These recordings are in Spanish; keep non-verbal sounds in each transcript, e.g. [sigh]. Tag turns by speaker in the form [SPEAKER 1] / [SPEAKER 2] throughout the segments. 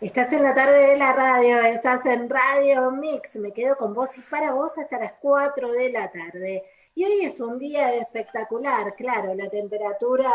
[SPEAKER 1] Estás en la tarde de la radio, estás en Radio Mix, me quedo con vos y para vos hasta las 4 de la tarde. Y hoy es un día espectacular, claro, la temperatura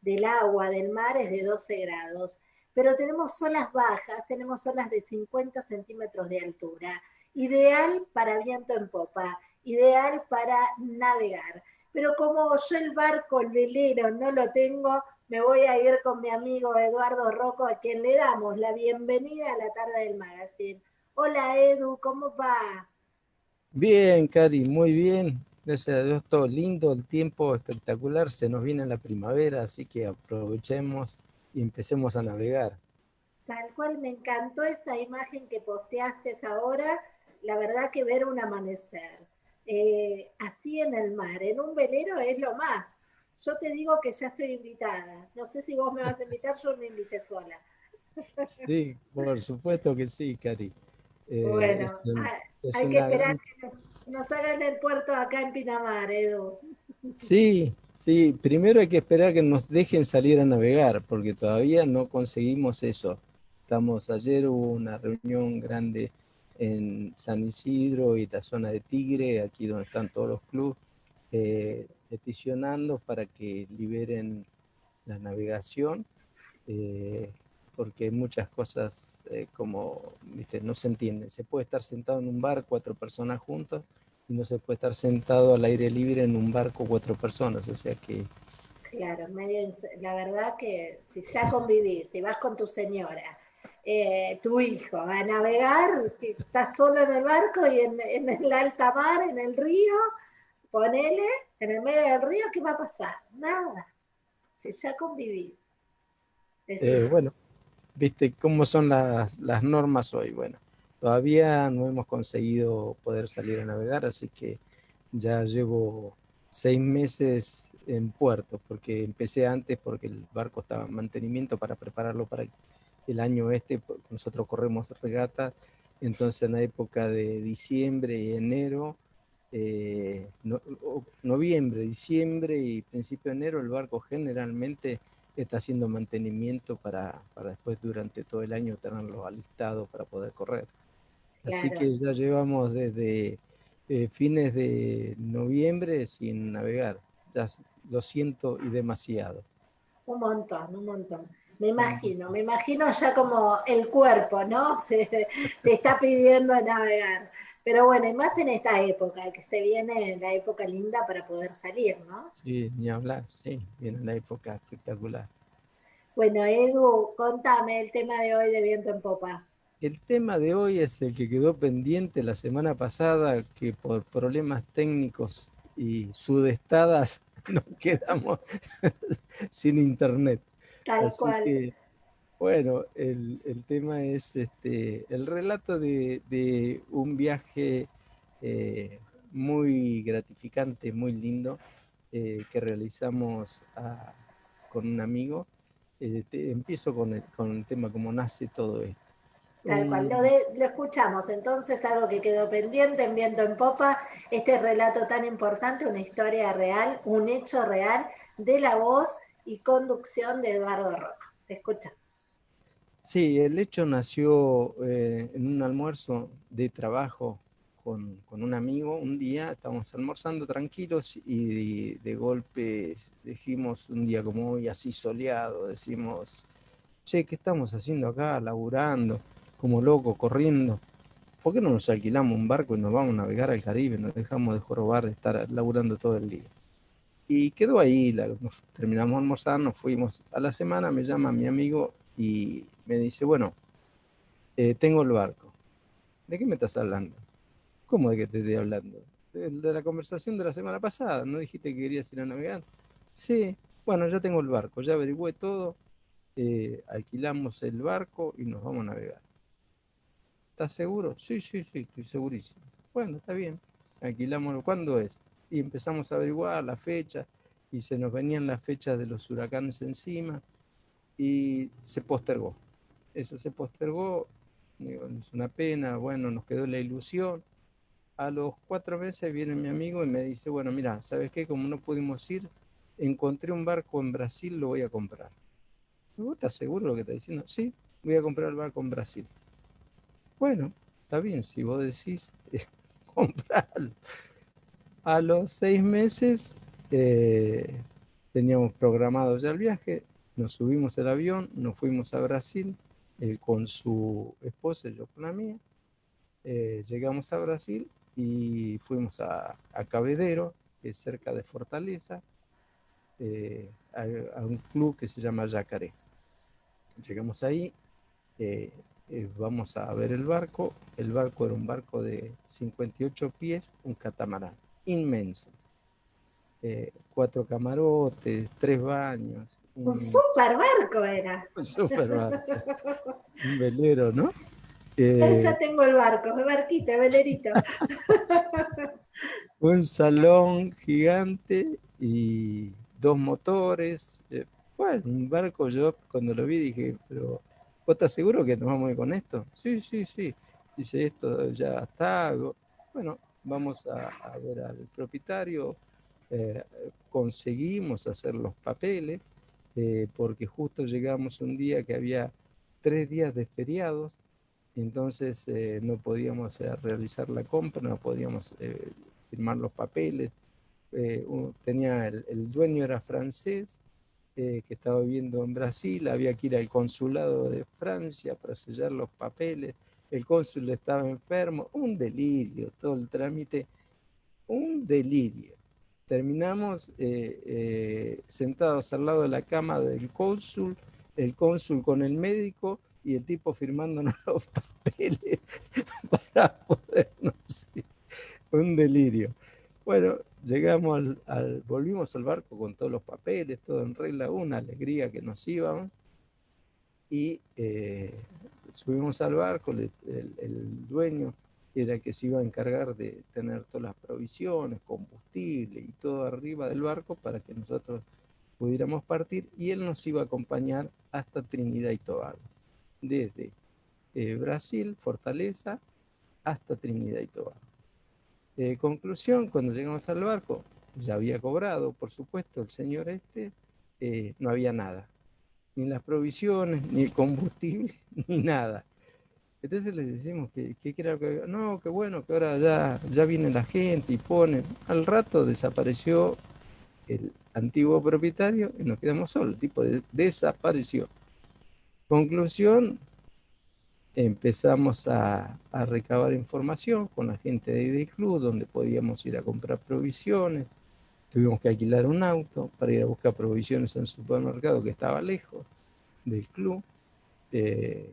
[SPEAKER 1] del agua, del mar es de 12 grados, pero tenemos olas bajas, tenemos olas de 50 centímetros de altura, ideal para viento en popa, ideal para navegar. Pero como yo el barco, el velero, no lo tengo, me voy a ir con mi amigo Eduardo Rocco, a quien le damos la bienvenida a la tarde del magazine. Hola Edu, ¿cómo va?
[SPEAKER 2] Bien, Cari, muy bien. Gracias a Dios, todo lindo, el tiempo espectacular, se nos viene la primavera, así que aprovechemos y empecemos a navegar.
[SPEAKER 1] Tal cual, me encantó esta imagen que posteaste ahora, la verdad que ver un amanecer. Eh, así en el mar, en un velero es lo más yo te digo que ya estoy invitada. No sé si vos me vas a invitar, yo me invité sola.
[SPEAKER 2] Sí, por supuesto que sí, Cari.
[SPEAKER 1] Eh, bueno, hay que esperar que nos, hagan el puerto acá en Pinamar, Edu.
[SPEAKER 2] Sí, sí, primero hay que esperar que nos dejen salir a navegar, porque todavía no conseguimos eso. Estamos, ayer hubo una reunión grande en San Isidro y la zona de Tigre, aquí donde están todos los clubes. Eh, peticionando para que liberen la navegación, eh, porque hay muchas cosas eh, como, ¿viste? no se entienden. Se puede estar sentado en un bar cuatro personas juntas y no se puede estar sentado al aire libre en un barco cuatro personas, o sea que...
[SPEAKER 1] Claro, medio, la verdad que si ya convivís, si vas con tu señora, eh, tu hijo a navegar, estás solo en el barco y en, en el alta mar, en el río, ponele en el medio del río, ¿qué va a pasar? Nada. Si ya convivís.
[SPEAKER 2] Eh, bueno, viste cómo son las, normas hoy. Bueno, todavía no hemos conseguido poder salir a navegar, así que ya llevo seis meses en puerto, porque empecé antes porque el barco estaba en mantenimiento para prepararlo para el año este, nosotros corremos regata, entonces en la época de diciembre y enero eh, noviembre, diciembre y principio de enero el barco generalmente está haciendo mantenimiento para, para después durante todo el año tenerlo alistado para poder correr. Así que ya llevamos desde eh, fines de noviembre sin navegar, ya lo siento y demasiado.
[SPEAKER 1] Un montón, un montón. Me imagino, me imagino ya como el cuerpo, ¿no? [laughs] Se, te está pidiendo navegar. Pero bueno, y más en esta época, que se viene la época linda para poder salir, ¿no?
[SPEAKER 2] Sí, ni hablar, sí, viene la época espectacular.
[SPEAKER 1] Bueno, Edu, contame el tema de hoy de Viento en Popa.
[SPEAKER 2] El tema de hoy es el que quedó pendiente la semana pasada, que por problemas técnicos y sudestadas [laughs] nos quedamos [laughs] sin internet.
[SPEAKER 1] Tal cual.
[SPEAKER 2] Bueno, el, tema es este, el relato de, un viaje eh, muy gratificante, muy lindo, eh, que realizamos con un amigo. Eh, empiezo con el, con el tema, cómo nace todo esto.
[SPEAKER 1] Tal cual, lo, lo, escuchamos. Entonces, algo que quedó pendiente en Viento en Popa, este relato tan importante, una historia real, un hecho real de la voz y conducción de Eduardo Roca. Te escuchamos.
[SPEAKER 2] Sí, el hecho nació eh, en un almuerzo de trabajo con, un amigo. Un día estábamos almorzando tranquilos y de, golpe dijimos un día como hoy, así soleado, decimos, che, ¿qué estamos haciendo acá? Laburando, como locos, corriendo. ¿Por qué no nos alquilamos un barco y nos vamos a navegar al Caribe? Nos dejamos de jorobar, de estar laburando todo el día. Y quedó ahí, nos terminamos de almorzar, nos fuimos. A la semana me llama mi amigo y me dice, bueno, eh, tengo el barco. ¿De qué me estás hablando? ¿Cómo de qué te estoy hablando? De, la conversación de la semana pasada. ¿No dijiste que querías ir a navegar? Sí, bueno, ya tengo el barco, ya averigüé todo, eh, alquilamos el barco y nos vamos a navegar. ¿Estás seguro? Sí, sí, sí, estoy segurísimo. Bueno, está bien, alquilámoslo. ¿Cuándo es? Y empezamos a averiguar la fecha y se nos venían las fechas de los huracanes encima y se postergó eso se postergó, es una pena, bueno, nos quedó la ilusión. A los cuatro meses viene mi amigo y me dice, bueno, mira, ¿sabes qué? Como no pudimos ir, encontré un barco en Brasil, lo voy a comprar. ¿Vos estás seguro lo que está diciendo? Sí, voy a comprar el barco en Brasil. Bueno, está bien, si vos decís, [laughs] comprarlo. A los seis meses eh, teníamos programado ya el viaje, nos subimos el avión, nos fuimos a Brasil, él con su esposa yo con la mía. Eh, llegamos a Brasil y fuimos a, a Cabedero, que es cerca de Fortaleza, eh, a, un club que se llama Yacaré. Llegamos ahí, eh, vamos a ver el barco. El barco era un barco de 58 pies, un catamarán, inmenso. cuatro camarotes, tres baños,
[SPEAKER 1] un, super barco era.
[SPEAKER 2] Un super barco. un velero, ¿no?
[SPEAKER 1] Eh, ya tengo el barco, el barquito, el velerito. [laughs]
[SPEAKER 2] un salón gigante y dos motores. Eh, bueno, un barco, yo cuando lo vi dije, pero ¿vos estás seguro que nos vamos a ir con esto? Sí, sí, sí. Dice, esto ya está. Bueno, vamos a, ver al propietario. Eh, conseguimos hacer los papeles eh, porque justo llegamos un día que había tres días de feriados, entonces eh, no podíamos eh, realizar la compra, no podíamos firmar los papeles. tenía el, dueño era francés, que estaba viviendo en Brasil, había que ir al consulado de Francia para sellar los papeles, el cónsul estaba enfermo, un delirio, todo el trámite, un delirio terminamos eh, eh, sentados al lado de la cama del cónsul, el cónsul con el médico y el tipo firmándonos [laughs] los papeles para podernos ir. Un delirio. Bueno, llegamos al, volvimos al barco con todos los papeles, todo en regla, una alegría que nos íbamos. Y eh, subimos al barco, el, el dueño era que se iba a encargar de tener todas las provisiones, combustible y todo arriba del barco para que nosotros pudiéramos partir y él nos iba a acompañar hasta Trinidad y Tobago, desde eh, Brasil, Fortaleza, hasta Trinidad y Tobago. Eh, conclusión, cuando llegamos al barco, ya había cobrado, por supuesto, el señor este, eh, no había nada, ni las provisiones, ni el combustible, [laughs] ni nada. Entonces les decimos que, que, que no, que bueno, que ahora ya, ya viene la gente y pone. Al rato desapareció el antiguo propietario y nos quedamos solos. El tipo desapareció. Conclusión, empezamos a, a, recabar información con la gente de ID Club, donde podíamos ir a comprar provisiones. Tuvimos que alquilar un auto para ir a buscar provisiones en un supermercado que estaba lejos del club. Eh,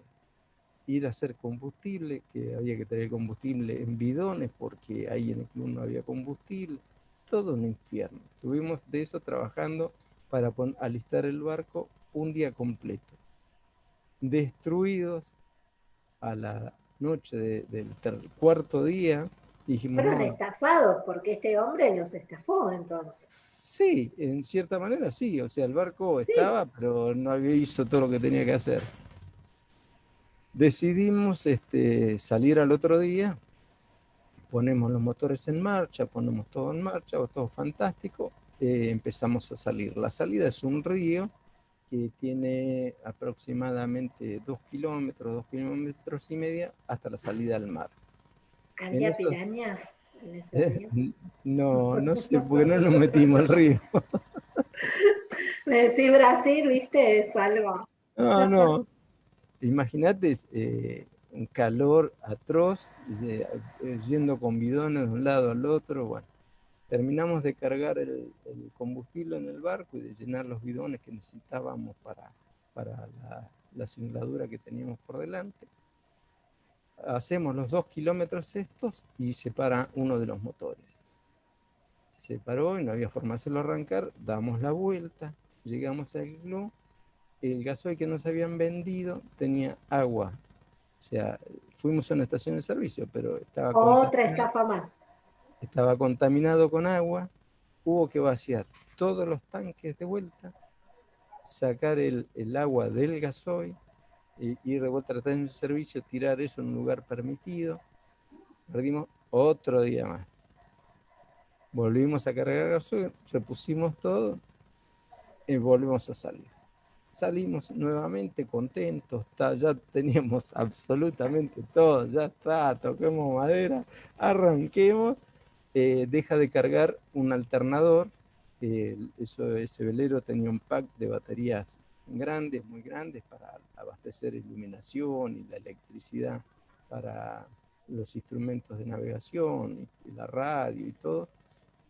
[SPEAKER 2] ir a hacer combustible, que había que traer combustible en bidones porque ahí en el club no había combustible, todo un infierno. Estuvimos de eso trabajando para alistar el barco un día completo. Destruidos a la noche del cuarto día. Dijimos,
[SPEAKER 1] Fueron estafados porque este hombre los estafó entonces.
[SPEAKER 2] Sí, en cierta manera sí. O sea, el barco estaba, pero no había hizo todo lo que tenía que hacer. Decidimos este, salir al otro día, ponemos los motores en marcha, ponemos todo en marcha, todo fantástico, eh, empezamos a salir. La salida es un río que tiene aproximadamente dos kilómetros, dos kilómetros y media hasta la salida al mar.
[SPEAKER 1] ¿Había pirañas? En ese
[SPEAKER 2] eh, río? no, [laughs] no sé, porque no nos metimos al río. [laughs]
[SPEAKER 1] Me decís Brasil, viste, es algo.
[SPEAKER 2] No, no, Imagínate eh, un calor atroz, eh, yendo con bidones de un lado al otro. Bueno, terminamos de cargar el, combustible en el barco y de llenar los bidones que necesitábamos para, para la, la que teníamos por delante. Hacemos los dos kilómetros estos y se para uno de los motores. Se paró y no había forma de hacerlo arrancar, damos la vuelta, llegamos al club el gasoil que nos habían vendido tenía agua. O sea, fuimos a una estación de servicio, pero estaba...
[SPEAKER 1] Otra estafa más.
[SPEAKER 2] Estaba contaminado con agua. Hubo que vaciar todos los tanques de vuelta, sacar el, agua del gasoil, y ir de vuelta a la estación de servicio, tirar eso en un lugar permitido. Perdimos otro día más. Volvimos a cargar gasoil, repusimos todo y volvimos a salir salimos nuevamente contentos, ya teníamos [laughs] absolutamente todo, ya está, toquemos madera, arranquemos, eh, deja de cargar un alternador, eso, ese velero tenía un pack de baterías grandes, muy grandes, para abastecer iluminación y la electricidad para los instrumentos de navegación, y la radio y todo,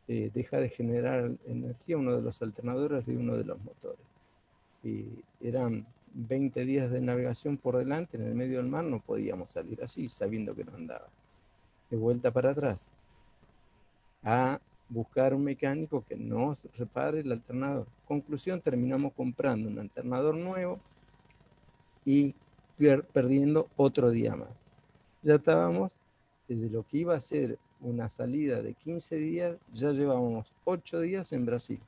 [SPEAKER 2] eh, deja de generar energía uno de los alternadores de uno de los motores. Y eran 20 días de navegación por delante en el medio del mar, no podíamos salir así, sabiendo que no andaba. De vuelta para atrás, a buscar un mecánico que nos repare el alternador. Conclusión, terminamos comprando un alternador nuevo y perdiendo otro día más. Ya estábamos desde lo que iba a ser una salida de 15 días, ya llevábamos 8 días en Brasil.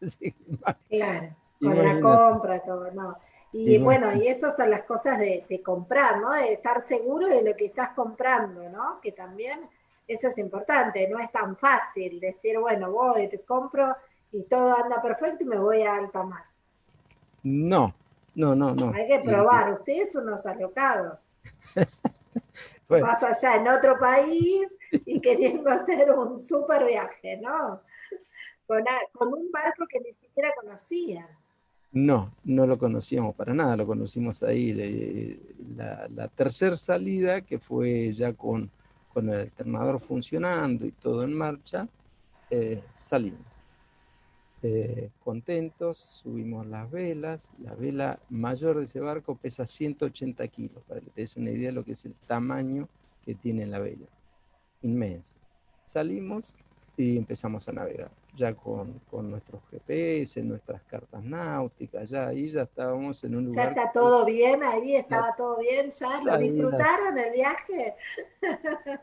[SPEAKER 2] [laughs]
[SPEAKER 1] claro, con la compra, todo, ¿no? Y bueno, y esas son las cosas de, de, comprar, ¿no? De estar seguro de lo que estás comprando, ¿no? Que también eso es importante, no es tan fácil decir, bueno, voy, te compro y todo anda perfecto y me voy a alta mar.
[SPEAKER 2] No, no, no, no.
[SPEAKER 1] Hay que probar, ustedes son unos alocados. [laughs] Vas allá en otro país y [laughs] queriendo hacer un súper viaje, ¿no? Con, un barco que ni siquiera conocía.
[SPEAKER 2] No, no lo conocíamos para nada, lo conocimos ahí. La, la tercera salida, que fue ya con, con, el alternador funcionando y todo en marcha, eh, salimos. Eh, contentos, subimos las velas. La vela mayor de ese barco pesa 180 kilos, para que te des una idea de lo que es el tamaño que tiene la vela. Inmensa. Salimos y empezamos a navegar, ya con, con nuestros GPS, nuestras cartas náuticas, ya ahí ya estábamos en un lugar...
[SPEAKER 1] Ya está todo bien, ahí estaba todo bien, ya lo disfrutaron el viaje.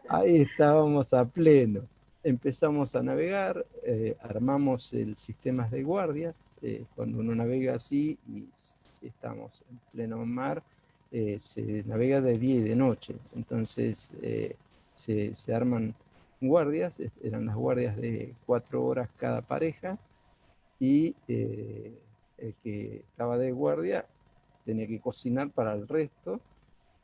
[SPEAKER 2] Ahí estábamos a pleno empezamos a navegar, eh, armamos el sistema de guardias, eh, cuando uno navega así y estamos en pleno mar, eh, se navega de día y de noche, entonces se, se, arman guardias, eran las guardias de cuatro horas cada pareja, y el que estaba de guardia tenía que cocinar para el resto,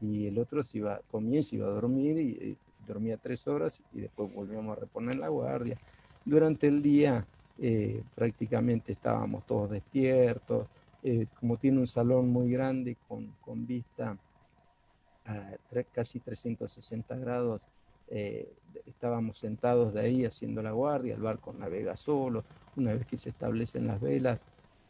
[SPEAKER 2] y el otro se iba, comía y se iba a dormir y dormía tres horas y después volvíamos a reponer la guardia. Durante el día eh, prácticamente estábamos todos despiertos, eh, como tiene un salón muy grande con, con vista a casi 360 grados, eh, estábamos sentados de ahí haciendo la guardia, el barco navega solo, una vez que se establecen las velas,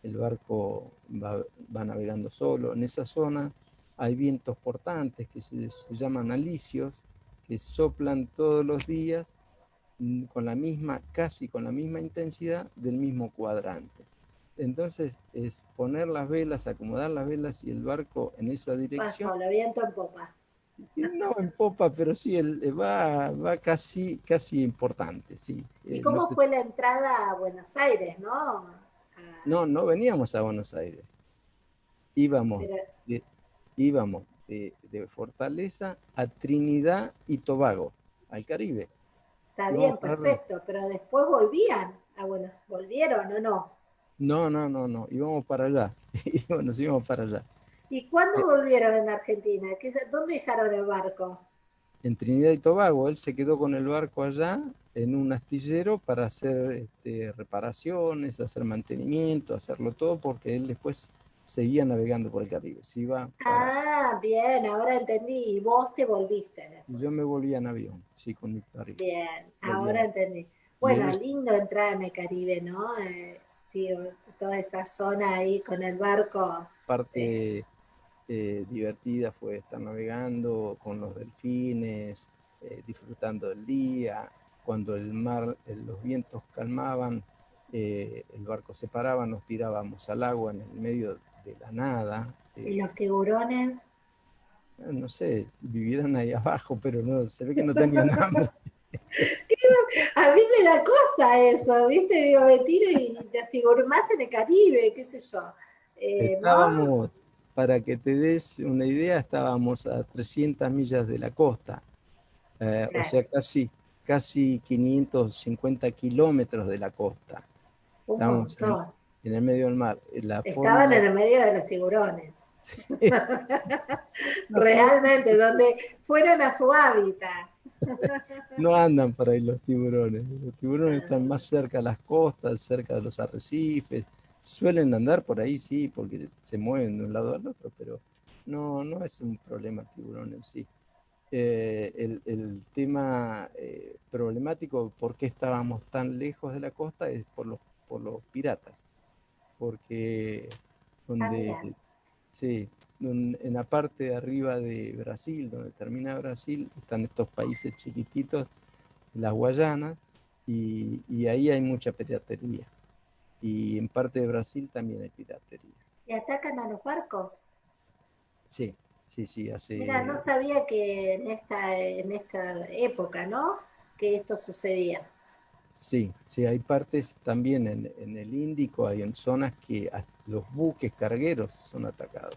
[SPEAKER 2] el barco va, va navegando solo. En esa zona hay vientos portantes que se, se llaman alicios, que soplan todos los días mm, con la misma, casi con la misma intensidad del mismo cuadrante. Entonces es poner las velas, acomodar las velas y el barco en esa dirección.
[SPEAKER 1] Pasó, lo viento en popa.
[SPEAKER 2] No en popa, pero sí eh, va, va casi, casi importante, sí.
[SPEAKER 1] ¿Y eh, cómo fue la entrada a Buenos Aires, no?
[SPEAKER 2] No, no veníamos a Buenos Aires. Íbamos, íbamos de, Fortaleza a Trinidad y Tobago, al Caribe.
[SPEAKER 1] Está bien, perfecto, pero después volvían a Buenos ¿volvieron o no?
[SPEAKER 2] No, no, no, no, íbamos para allá, [laughs] nos íbamos para allá.
[SPEAKER 1] ¿Y cuándo eh. volvieron en Argentina? ¿Dónde dejaron el barco?
[SPEAKER 2] En Trinidad y Tobago, él se quedó con el barco allá en un astillero para hacer este, reparaciones, hacer mantenimiento, hacerlo todo, porque él después seguía navegando por el Caribe.
[SPEAKER 1] Ah, bien, ahora entendí. Y vos te volviste.
[SPEAKER 2] Yo me volví en avión, sí, con mi
[SPEAKER 1] Caribe. Bien, ahora entendí. Bueno, lindo entrar en el Caribe, ¿no? Eh, toda esa zona ahí con el barco.
[SPEAKER 2] Parte eh, divertida fue estar navegando con los delfines, eh, disfrutando del día. Cuando el mar, los vientos calmaban, el barco se paraba, nos tirábamos al agua en el medio de la nada.
[SPEAKER 1] ¿Y los tiburones?
[SPEAKER 2] No sé, vivieran ahí abajo, pero no, se ve que no tenían [laughs] hambre.
[SPEAKER 1] A mí me da cosa eso, ¿viste? Digo, me tiro y los más en el Caribe, qué sé yo.
[SPEAKER 2] Eh, estábamos, para que te des una idea, estábamos a 300 millas de la costa, eh, o sea, casi, casi 550 kilómetros de la costa.
[SPEAKER 1] Un montón
[SPEAKER 2] en el medio del mar.
[SPEAKER 1] Estaban en el medio de los tiburones. [laughs] [laughs] Realmente, donde fueron a su hábitat. [laughs]
[SPEAKER 2] no andan por ahí los tiburones. Los tiburones están más cerca de las costas, cerca de los arrecifes. Suelen andar por ahí, sí, porque se mueven de un lado al otro, pero no, no es un problema el tiburón en sí. Eh, el, tema eh, problemático, por qué estábamos tan lejos de la costa, es por los, por los piratas. Porque donde, ah, sí, en la parte de arriba de Brasil, donde termina Brasil, están estos países chiquititos, las Guayanas, y, y, ahí hay mucha piratería. Y en parte de Brasil también hay piratería.
[SPEAKER 1] ¿Y atacan a los barcos?
[SPEAKER 2] Sí, sí, sí. Hace...
[SPEAKER 1] Mira, no sabía que en esta, en esta época, ¿no? Que esto sucedía.
[SPEAKER 2] Sí, sí, hay partes también en, en el Índico, hay en zonas que los buques cargueros son atacados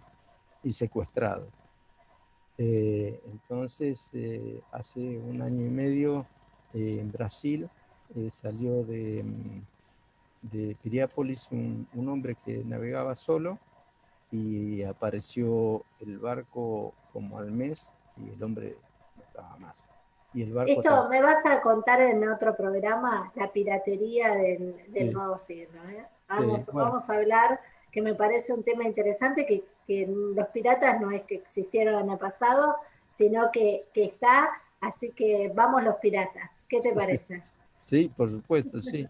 [SPEAKER 2] y secuestrado. Eh, entonces, eh, hace un año y medio eh, en Brasil salió de, mm, de Piriápolis un, un, hombre que navegaba solo y apareció el barco como al mes y el hombre no estaba más. Y el barco
[SPEAKER 1] Esto me vas a contar en otro programa, la piratería del, del nuevo siglo. Vamos, vamos a hablar que me parece un tema interesante, que, los piratas no es que existieron en el pasado, sino que, está, así que vamos los piratas. ¿Qué te [laughs] parece?
[SPEAKER 2] Sí, por supuesto, sí.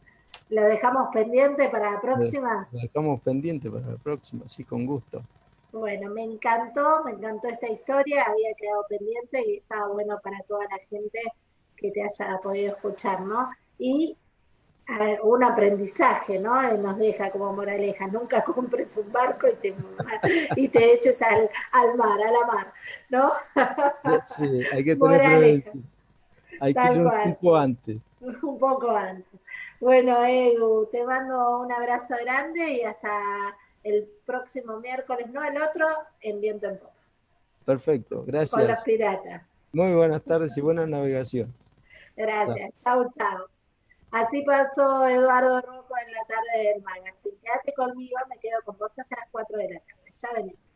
[SPEAKER 1] ¿Lo dejamos pendiente para la próxima?
[SPEAKER 2] Lo dejamos pendiente para la próxima, sí, con gusto.
[SPEAKER 1] Bueno, me encantó, me encantó esta historia, había quedado pendiente y estaba bueno para toda la gente que te haya podido escuchar, ¿no? Y un aprendizaje, ¿no? Nos deja como moraleja, nunca [laughs] compres un barco y te, y te eches al, al, mar, a la mar, ¿no? [laughs]
[SPEAKER 2] Sí, hay que tener hay que ir un poco antes.
[SPEAKER 1] Un poco antes. Bueno, Edu, te mando un abrazo grande y hasta el próximo miércoles, no el otro, en Viento en Popa.
[SPEAKER 2] Perfecto, gracias.
[SPEAKER 1] Con los piratas.
[SPEAKER 2] Muy buenas tardes y buena navegación.
[SPEAKER 1] Gracias, chao, chao. Así pasó Eduardo Rojo en la tarde del magazine. Quédate conmigo, me quedo con vos hasta las 4 de la tarde. Ya venimos.